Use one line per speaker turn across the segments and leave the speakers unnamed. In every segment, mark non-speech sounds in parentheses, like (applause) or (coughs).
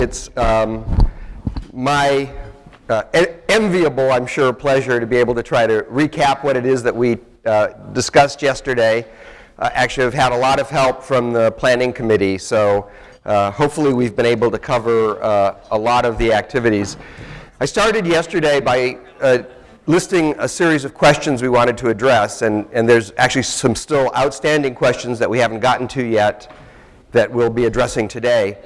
It's um, my uh, enviable, I'm sure, pleasure to be able to try to recap what it is that we uh, discussed yesterday. Uh, actually, I've had a lot of help from the planning committee, so uh, hopefully we've been able to cover uh, a lot of the activities. I started yesterday by uh, listing a series of questions we wanted to address, and, and there's actually some still outstanding questions that we haven't gotten to yet that we'll be addressing today.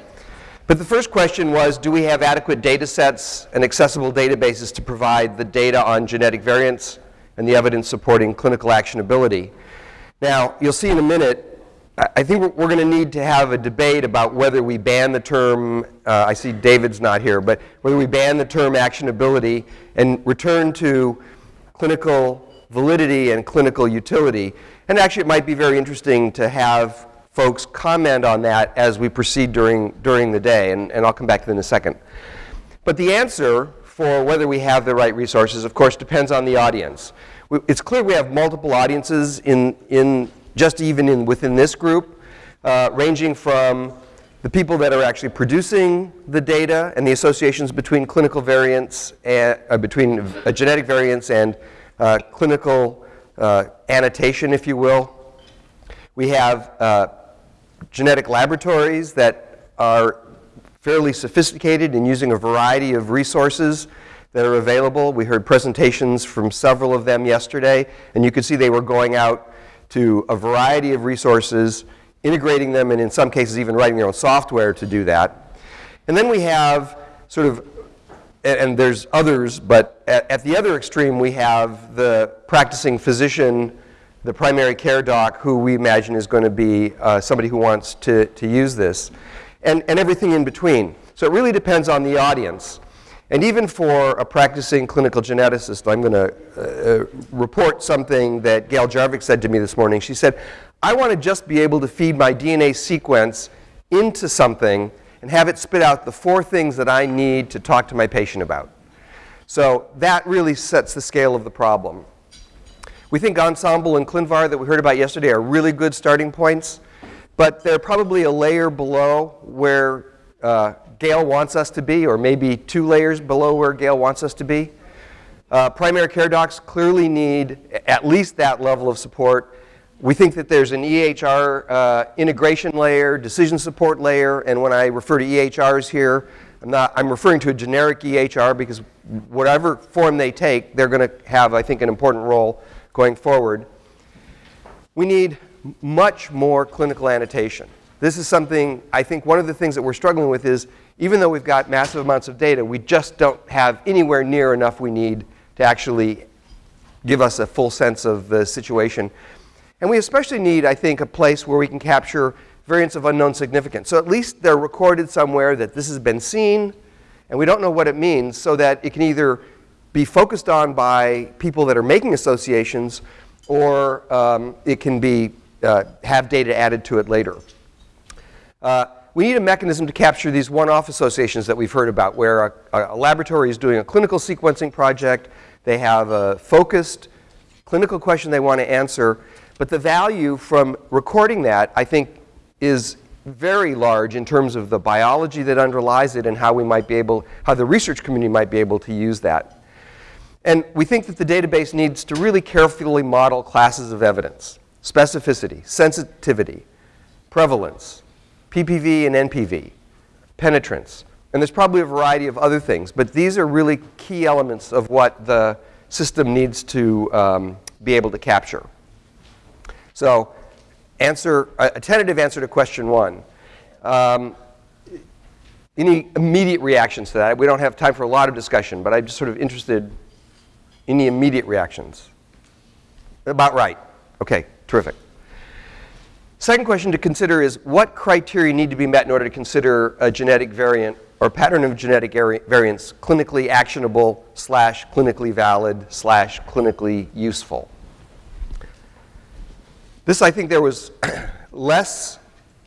But the first question was, do we have adequate data sets and accessible databases to provide the data on genetic variants and the evidence supporting clinical actionability? Now, you'll see in a minute, I think we're, going to need to have a debate about whether we ban the term, uh, I see David's not here, but whether we ban the term actionability and return to clinical validity and clinical utility. And actually, it might be very interesting to have folks comment on that as we proceed during, during the day, and, and I'll come back to that in a second. But the answer for whether we have the right resources, of course, depends on the audience. It's clear we have multiple audiences in, in just even in, within this group, uh, ranging from the people that are actually producing the data and the associations between clinical variants, and, uh, between uh, genetic variants and uh, clinical uh, annotation, if you will. We have genetic laboratories that are fairly sophisticated in using a variety of resources that are available. We heard presentations from several of them yesterday, and you could see they were going out to a variety of resources, integrating them, and in some cases even writing their own software to do that. And then we have sort of, and there's others, but at, at the other extreme we have the practicing physician, the primary care doc, who we imagine is going to be uh, somebody who wants to, to use this, and, and everything in between. So it really depends on the audience. And even for a practicing clinical geneticist, I'm going to uh, report something that Gail Jarvik said to me this morning. She said, I want to just be able to feed my DNA sequence into something and have it spit out the four things that I need to talk to my patient about. So that really sets the scale of the problem. We think Ensembl and ClinVar that we heard about yesterday are really good starting points, but they're probably a layer below where uh, wants us to be, or maybe two layers below where Gail wants us to be. Uh, primary care docs clearly need at least that level of support. We think that there's an EHR uh, integration layer, decision support layer, and when I refer to EHRs here, I'm, not, I'm referring to a generic EHR because whatever form they take, they're going to have, I think, an important role going forward. We need much more clinical annotation. This is something, I think one of the things that we're struggling with is even though we've got massive amounts of data, we just don't have anywhere near enough we need to actually give us a full sense of the situation. And we especially need, I think, a place where we can capture variants of unknown significance. So at least they're recorded somewhere that this has been seen, and we don't know what it means, so that it can either be focused on by people that are making associations, or um, it can be, uh, have data added to it later. Uh, we need a mechanism to capture these one-off associations that we've heard about where a, a, laboratory is doing a clinical sequencing project, they have a focused clinical question they want to answer, but the value from recording that, I think, is very large in terms of the biology that underlies it and how we might be able, how the research community might be able to use that. And we think that the database needs to really carefully model classes of evidence, specificity, sensitivity, prevalence, PPV and NPV, penetrance. And there's probably a variety of other things, but these are really key elements of what the system needs to um, be able to capture. So answer, a tentative answer to question one. Um, any immediate reactions to that? We don't have time for a lot of discussion, but I'm just sort of interested in the immediate reactions. About right. Okay, terrific. Second question to consider is what criteria need to be met in order to consider a genetic variant or pattern of genetic variants clinically actionable slash clinically valid slash clinically useful. This I think there was (clears throat) less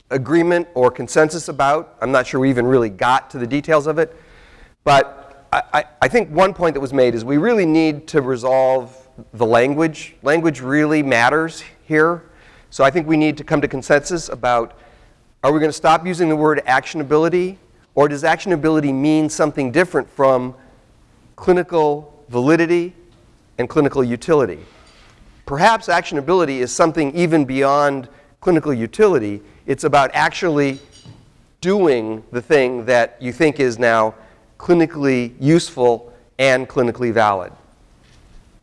agreement or consensus about. I'm not sure we even really got to the details of it. But I, I, think one point that was made is we really need to resolve the language. Language really matters here. So I think we need to come to consensus about are we going to stop using the word actionability Or does actionability mean something different from clinical validity and clinical utility? Perhaps actionability is something even beyond clinical utility. It's about actually doing the thing that you think is now clinically useful and clinically valid.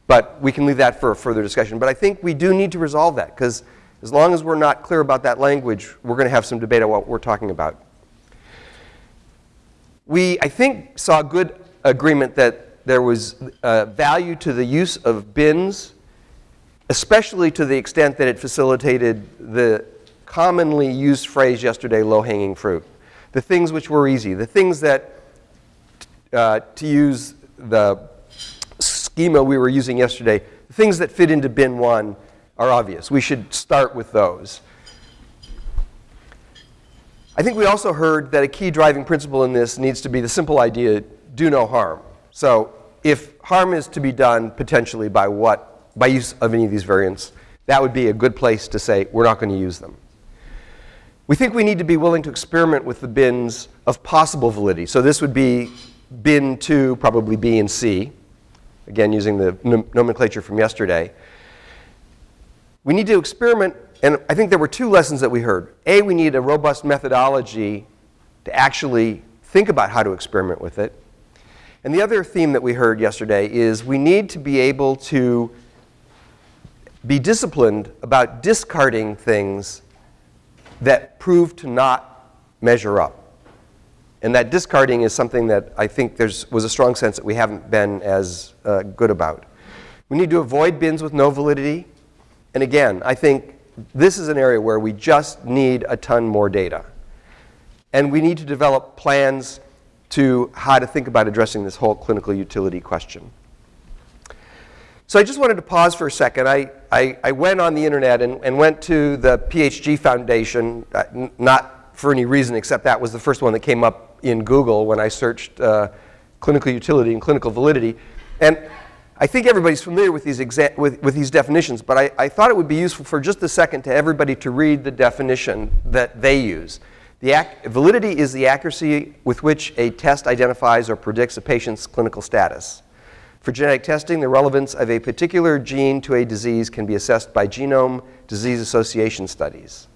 But we can leave that for a further discussion. But I think we do need to resolve that because as long as we're not clear about that language, we're going to have some debate on what we're talking about. We, I think, saw good agreement that there was uh, value to the use of bins, especially to the extent that it facilitated the commonly used phrase yesterday, low-hanging fruit. The things which were easy, the things that, uh, to use the schema we were using yesterday, things that fit into bin one are obvious. We should start with those. I think we also heard that a key driving principle in this needs to be the simple idea, do no harm. So if harm is to be done potentially by what, by use of any of these variants, that would be a good place to say we're not going to use them. We think we need to be willing to experiment with the bins of possible validity. So this would be bin 2, probably B and C, again using the nomenclature from yesterday. We need to experiment, and I think there were two lessons that we heard. A, we need a robust methodology to actually think about how to experiment with it. And the other theme that we heard yesterday is we need to be able to be disciplined about discarding things that prove to not measure up. And that discarding is something that I think there was a strong sense that we haven't been as uh, good about. We need to avoid bins with no validity. And again, I think this is an area where we just need a ton more data. And we need to develop plans to how to think about addressing this whole clinical utility question. So I just wanted to pause for a second. I, I, I went on the internet and, and, went to the PHG Foundation, uh, not for any reason except that was the first one that came up in Google when I searched uh, clinical utility and clinical validity. And I think everybody's familiar with these, with, with these definitions, but I, I, thought it would be useful for just a second to everybody to read the definition that they use. The validity is the accuracy with which a test identifies or predicts a patient's clinical status. For genetic testing, the relevance of a particular gene to a disease can be assessed by genome disease association studies.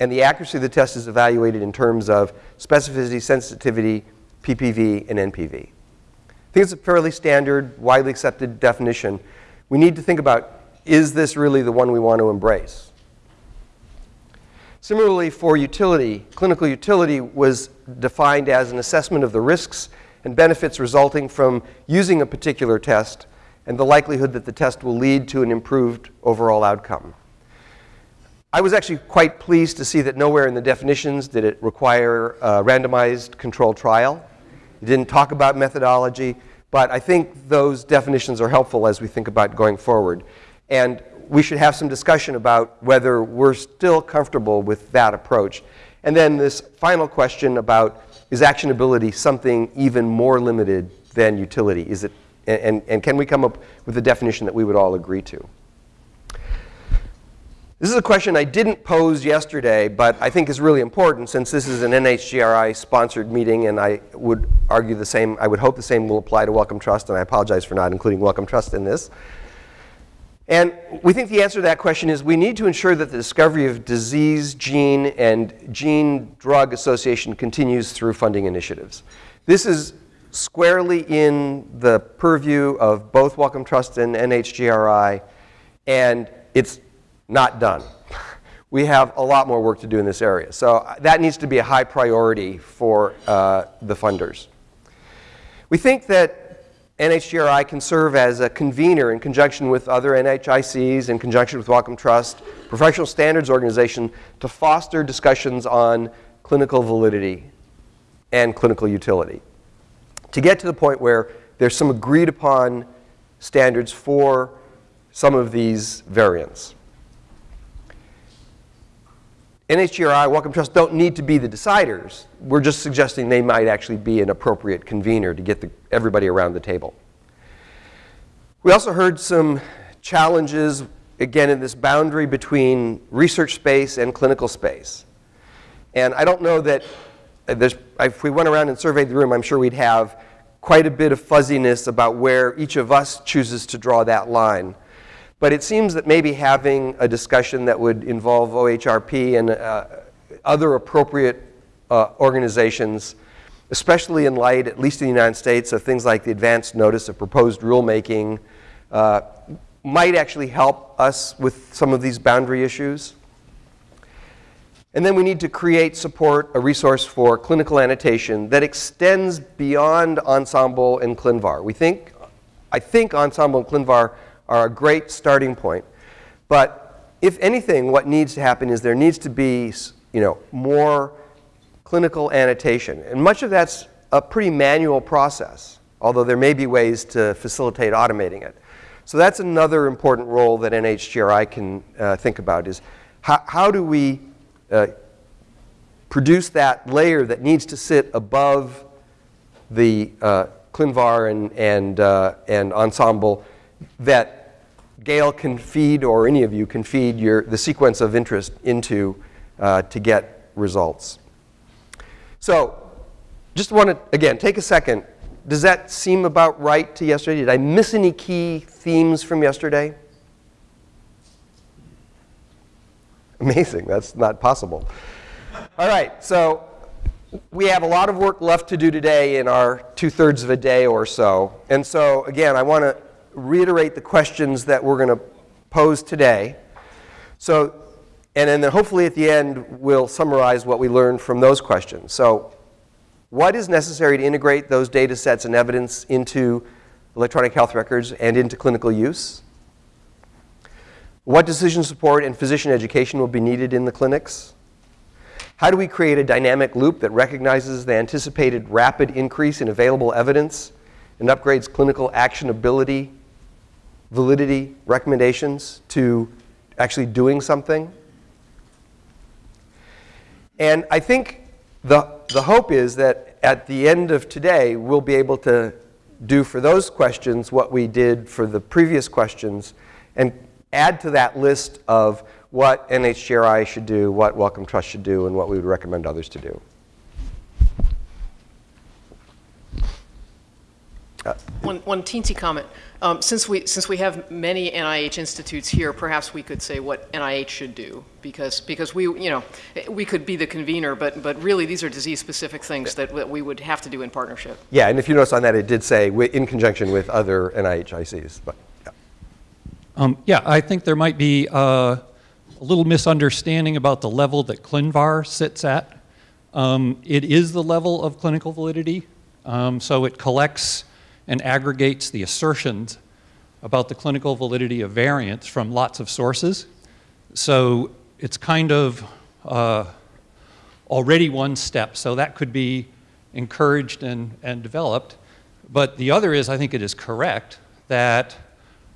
And the accuracy of the test is evaluated in terms of specificity, sensitivity, PPV, and NPV. I think it's a fairly standard, widely accepted definition. We need to think about, is this really the one we want to embrace? Similarly, for utility, clinical utility was defined as an assessment of the risks and benefits resulting from using a particular test and the likelihood that the test will lead to an improved overall outcome. I was actually quite pleased to see that nowhere in the definitions did it require a randomized controlled trial. It didn't talk about methodology, but I think those definitions are helpful as we think about going forward. And we should have some discussion about whether we're still comfortable with that approach. And then this final question about is actionability something even more limited than utility? Is it, and, and can we come up with a definition that we would all agree to? This is a question I didn't pose yesterday, but I think is really important since this is an NHGRI sponsored meeting and I would argue the same, I would hope the same will apply to Wellcome Trust and I apologize for not including Wellcome Trust in this. And we think the answer to that question is we need to ensure that the discovery of disease, gene, and gene drug association continues through funding initiatives. This is squarely in the purview of both Wellcome Trust and NHGRI, and it's not done. We have a lot more work to do in this area. So that needs to be a high priority for uh, the funders. We think that NHGRI can serve as a convener in conjunction with other NHICs, in conjunction with Wellcome Trust, professional standards organization, to foster discussions on clinical validity and clinical utility. To get to the point where there's some agreed upon standards for some of these variants. NHGRI, Wellcome Trust don't need to be the deciders. We're just suggesting they might actually be an appropriate convener to get the, everybody around the table. We also heard some challenges, again, in this boundary between research space and clinical space. And I don't know that uh, there's, if we went around and surveyed the room, I'm sure we'd have quite a bit of fuzziness about where each of us chooses to draw that line. But it seems that maybe having a discussion that would involve OHRP and uh, other appropriate uh, organizations, especially in light, at least in the United States, of things like the advance notice of proposed rulemaking, uh, might actually help us with some of these boundary issues. And then we need to create, support, a resource for clinical annotation that extends beyond Ensembl and ClinVar. We think, I think Ensembl and ClinVar are a great starting point. But if anything, what needs to happen is there needs to be, you know, more clinical annotation. And much of that's a pretty manual process, although there may be ways to facilitate automating it. So that's another important role that NHGRI can uh, think about is how, how do we uh, produce that layer that needs to sit above the uh, ClinVar and, and, uh, and Ensembl that Gail can feed, or any of you can feed your, the sequence of interest into uh, to get results. So just want to, again, take a second. Does that seem about right to yesterday? Did I miss any key themes from yesterday? Amazing, that's not possible. All right, so we have a lot of work left to do today in our two-thirds of a day or so. And so, again, I want to reiterate the questions that we're going to pose today. So, and then hopefully at the end, we'll summarize what we learned from those questions. So what is necessary to integrate those data sets and evidence into electronic health records and into clinical use? What decision support and physician education will be needed in the clinics? How do we create a dynamic loop that recognizes the anticipated rapid increase in available evidence and upgrades clinical actionability, validity, recommendations to actually doing something? And I think the, the hope is that at the end of today, we'll be able to do for those questions what we did for the previous questions and add to that list of what NHGRI should do, what Wellcome Trust should do, and what we would recommend others to do.
Uh, one, one teensy comment. Um, since, we, since we have many NIH institutes here, perhaps we could say what NIH should do, because, because we, you know, we could be the convener, but, but really these are disease-specific things that, that we would have to do in partnership.
Yeah, and if you notice on that, it did say in conjunction with other NIH ICs. But, yeah.
Um, yeah, I think there might be uh, a little misunderstanding about the level that ClinVar sits at. Um, it is the level of clinical validity, um, so it collects and aggregates the assertions about the clinical validity of variants from lots of sources. So it's kind of uh, already one step. So that could be encouraged and, and developed. But the other is, I think it is correct that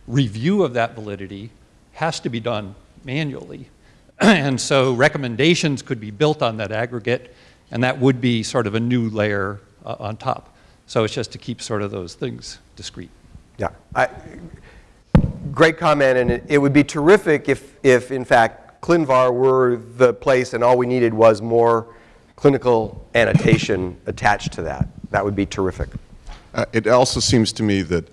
review of that validity has to be done manually. (clears throat) and so recommendations could be built on that aggregate, and that would be sort of a new layer uh, on top. So it's just to keep sort of those things discrete.
Yeah. I, great comment, and it, it, would be terrific if, if, in fact, ClinVar were the place and all we needed was more clinical annotation (coughs) attached to that. That would be terrific.
Uh, it also seems to me that,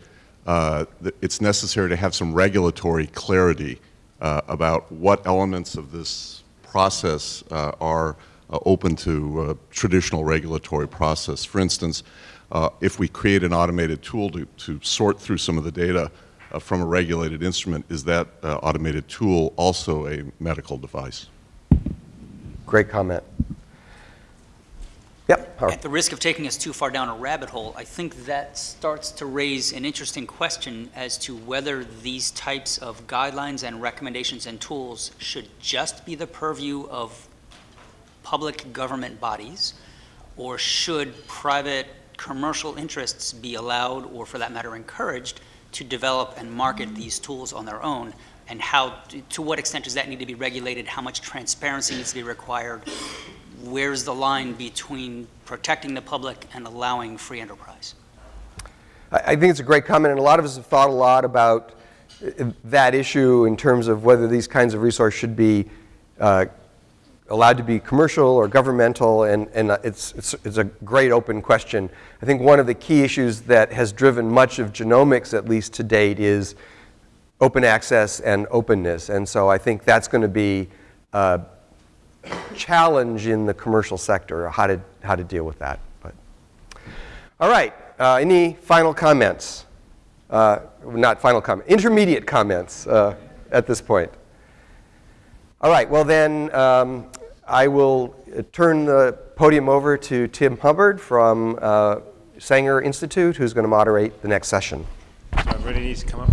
uh, that, it's necessary to have some regulatory clarity uh, about what elements of this process uh, are uh, open to traditional regulatory process. For instance, uh, if we create an automated tool to, to sort through some of the data uh, from a regulated instrument, is that uh, automated tool also a medical device?
Great comment. Yep.
At the risk of taking us too far down a rabbit hole, I think that starts to raise an interesting question as to whether these types of guidelines and recommendations and tools should just be the purview of public government bodies, or should private commercial interests be allowed, or for that matter encouraged, to develop and market these tools on their own? And how, to what extent does that need to be regulated? How much transparency needs to be required? Where's the line between protecting the public and allowing free enterprise?
I think it's a great comment, and a lot of us have thought a lot about uh, that issue in terms of whether these kinds of resources should be uh, allowed to be commercial or governmental, and, and it's, it's, it's a great open question. I think one of the key issues that has driven much of genomics, at least to date, is open access and openness. And so I think that's going to be a challenge in the commercial sector, how to, how to deal with that. But, all right, uh, any final comments? Uh, not final comment, intermediate comments uh, at this point. All right, well then, um, I will uh, turn the podium over to Tim Hubbard from uh, Sanger Institute, who's going to moderate the next session.
So everybody needs to come up.